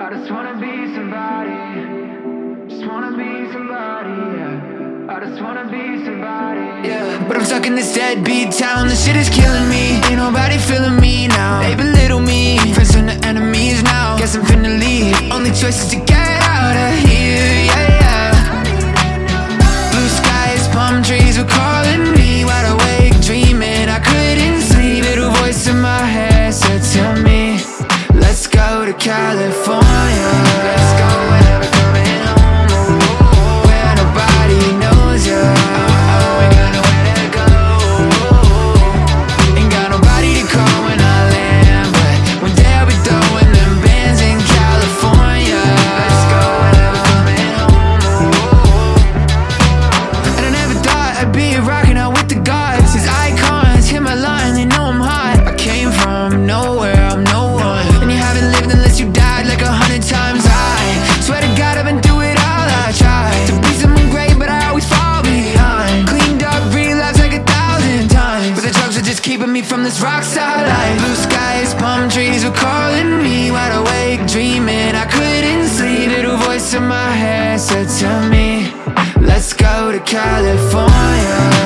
I just wanna be somebody. Just wanna be somebody, yeah. I just wanna be somebody. Yeah, but I'm stuck in this deadbeat town. This shit is killing me. Ain't nobody feeling me now. They belittle me. Friends turn to enemies now. Guess I'm finna leave. Only choice is to get out of here. Yeah, yeah. Blue skies, palm trees were calling me. Wide awake, dreaming. I couldn't sleep. Little voice in my head said to me, Let's go to California. I'd be rocking out with the gods. These icons hit my line, they know I'm hot. I came from nowhere, I'm no one. And you haven't lived unless you died like a hundred times. I swear to God, I've been through it all. I tried to be someone great, but I always fall behind. Cleaned up, relapsed like a thousand times. But the drugs are just keeping me from this rock life. Blue skies, palm trees were calling me. Wide awake, dreaming. I couldn't sleep. Little voice in my head said to me, Let's go to California.